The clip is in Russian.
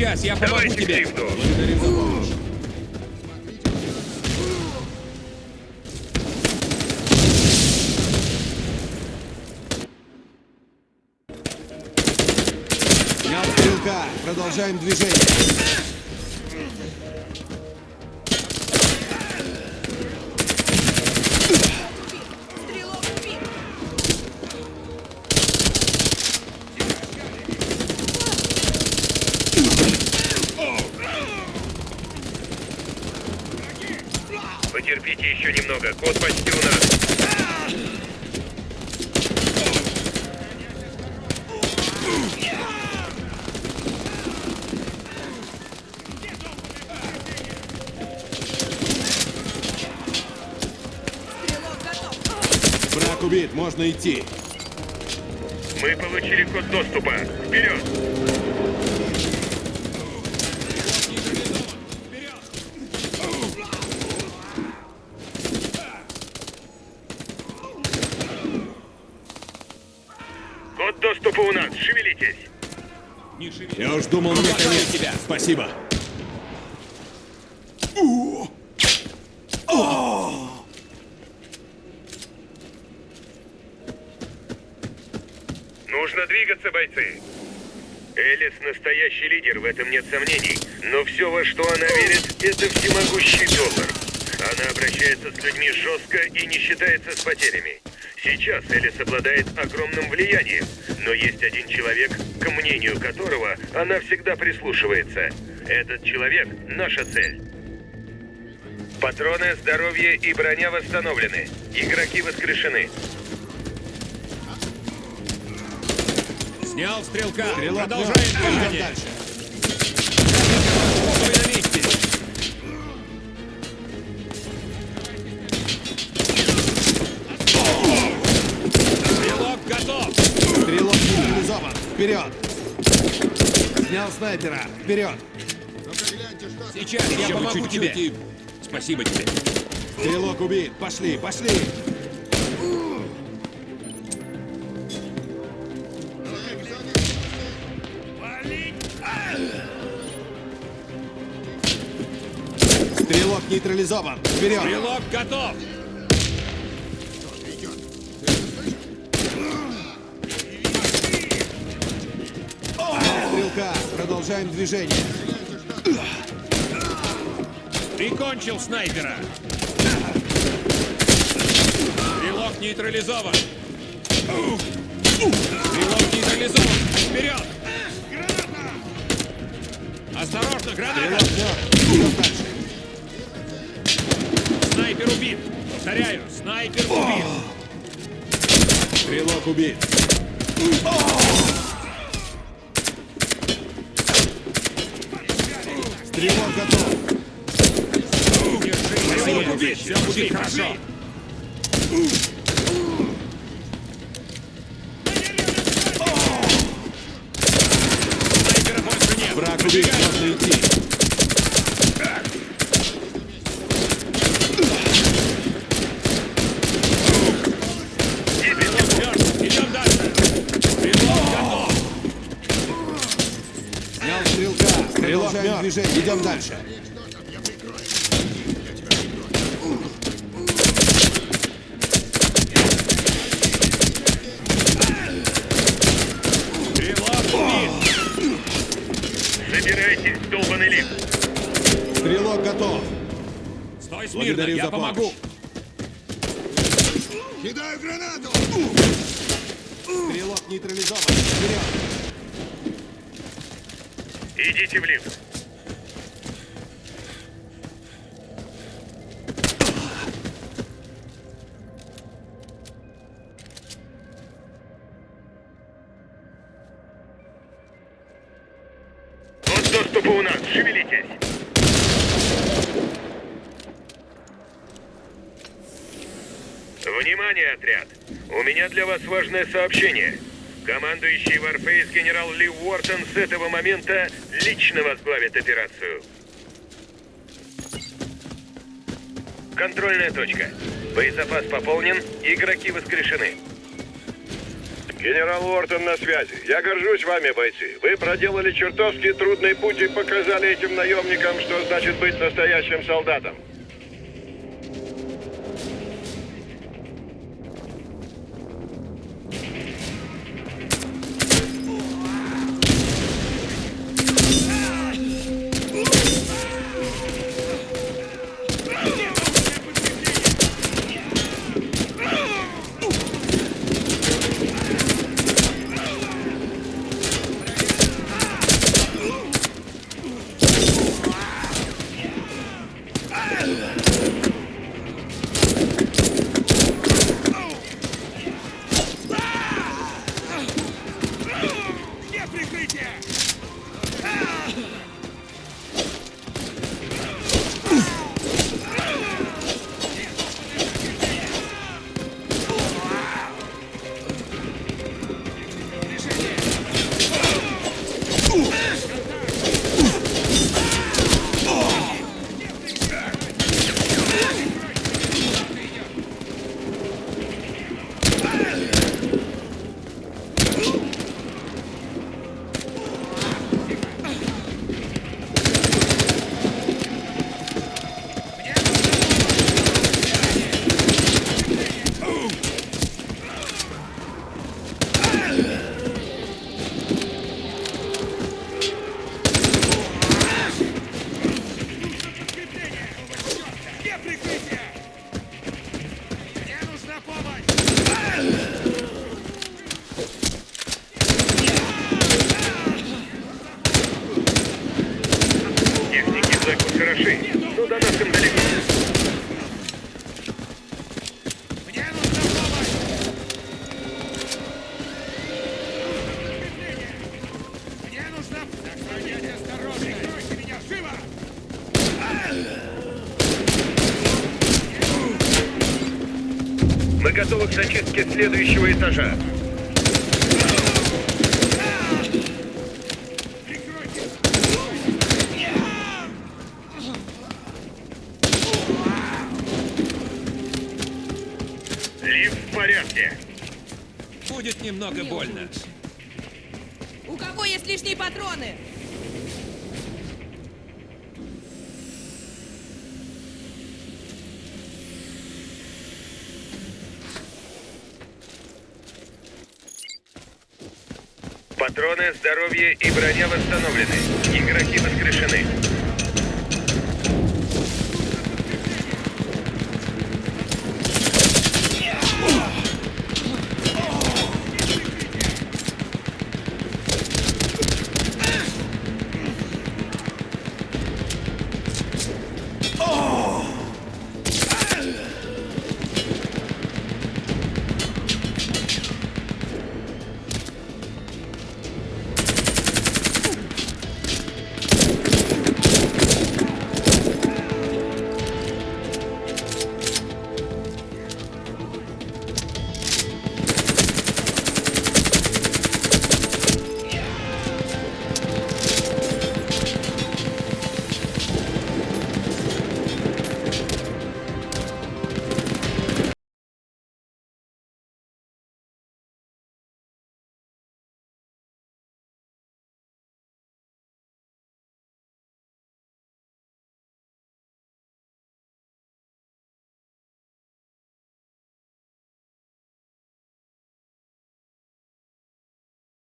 Сейчас, я помогу Давайте тебе. лифту. Благодарю за помощь. Снял стрелка. Продолжаем движение. Потерпите еще немного. Код почти у нас. Враг убит. Можно идти. Мы получили код доступа. Вперед! Доступа у нас. Шевелитесь. Я уж думал, мне конец. тебя. Спасибо. Нужно двигаться, бойцы. Элис настоящий лидер, в этом нет сомнений. Но все, во что она верит, это всемогущий доллар. Она обращается с людьми жестко и не считается с потерями. Сейчас Элис обладает огромным влиянием, но есть один человек, к мнению которого она всегда прислушивается. Этот человек — наша цель. Патроны, здоровье и броня восстановлены. Игроки воскрешены. Снял стрелка. Стрелок Продолжаем движение. дальше. Вперед. Снял снайпера. Вперед. Сейчас, я помогу чуть-чуть тебе. Спасибо тебе. Стрелок убит. Пошли, пошли. Стрелок нейтрализован. Вперед. Стрелок готов. Продолжаем движение. Прикончил снайпера. Стрелок нейтрализован. Стрелок нейтрализован. Вперед! Осторожно, граната! Снайпер убит. Повторяю, снайпер убит. Стрелок убит. Стрелок готов. Держи, стрелок убит. Все будет хорошо. Враг убит. Можно идти. Стрелок мертв. Идем дальше. Стрелок готов. Снял Стрелок мертв. движение. Идем дальше. Забирайтесь, долбанный лифт. Стрелок готов. Стой смирно, Благодарю я за помогу. помощь. Кидаю гранату! Стрелок нейтрализован. Вперед. Идите в лифт. Нас. Шевелитесь. Внимание, отряд! У меня для вас важное сообщение. Командующий Warface генерал Ли Уортон с этого момента лично возглавит операцию. Контрольная точка. Боезапас пополнен, игроки воскрешены. Генерал Уортон на связи. Я горжусь вами, бойцы. Вы проделали чертовски трудный путь и показали этим наемникам, что значит быть настоящим солдатом. Зеку хороши, но до нас им далеко. Мне нужна помощь! Мне нужна... Будьте осторожны! Прикройте меня! Живо! Мы готовы к зачистке следующего этажа. Порядке. Будет немного больно. У кого есть лишние патроны? Патроны, здоровье и броня восстановлены. Игроки воскрешены.